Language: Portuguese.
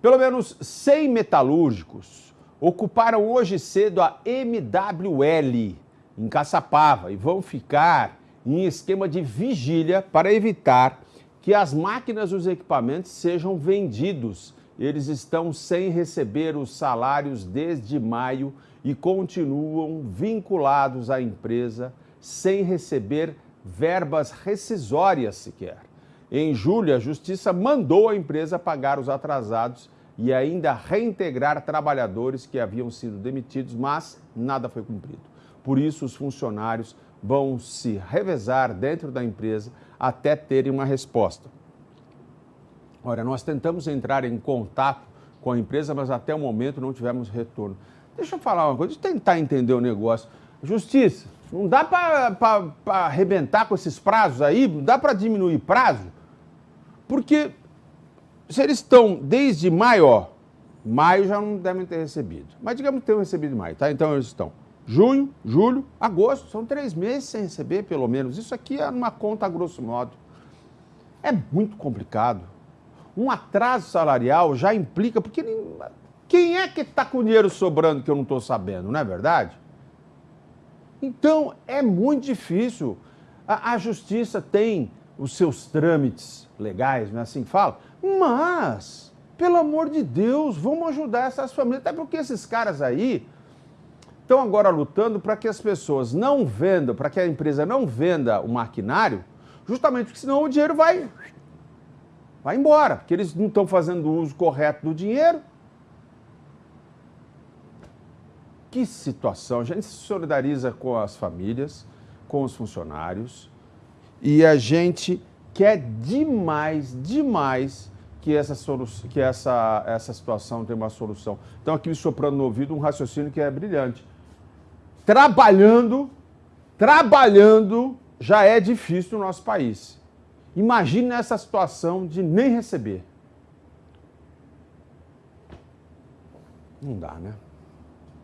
Pelo menos 100 metalúrgicos ocuparam hoje cedo a MWL em Caçapava e vão ficar em esquema de vigília para evitar que as máquinas e os equipamentos sejam vendidos. Eles estão sem receber os salários desde maio e continuam vinculados à empresa sem receber verbas rescisórias sequer. Em julho, a Justiça mandou a empresa pagar os atrasados e ainda reintegrar trabalhadores que haviam sido demitidos, mas nada foi cumprido. Por isso, os funcionários vão se revezar dentro da empresa até terem uma resposta. Ora, nós tentamos entrar em contato com a empresa, mas até o momento não tivemos retorno. Deixa eu falar uma coisa, deixa eu tentar entender o negócio. Justiça, não dá para arrebentar com esses prazos aí? Não dá para diminuir prazo? Porque se eles estão desde maio, ó, maio já não devem ter recebido. Mas digamos que tenham recebido em maio, tá? Então eles estão junho, julho, agosto, são três meses sem receber, pelo menos. Isso aqui é uma conta a grosso modo. É muito complicado. Um atraso salarial já implica, porque quem é que está com dinheiro sobrando que eu não estou sabendo, não é verdade? Então é muito difícil. A, a justiça tem os seus trâmites legais, não é assim que fala? Mas, pelo amor de Deus, vamos ajudar essas famílias, até porque esses caras aí estão agora lutando para que as pessoas não vendam, para que a empresa não venda o maquinário, justamente porque senão o dinheiro vai, vai embora, porque eles não estão fazendo o uso correto do dinheiro. Que situação! A gente se solidariza com as famílias, com os funcionários, e a gente quer demais, demais que essa, que essa, essa situação tenha uma solução. Então, aqui me soprando no ouvido um raciocínio que é brilhante trabalhando, trabalhando já é difícil no nosso país. Imagine essa situação de nem receber. Não dá, né?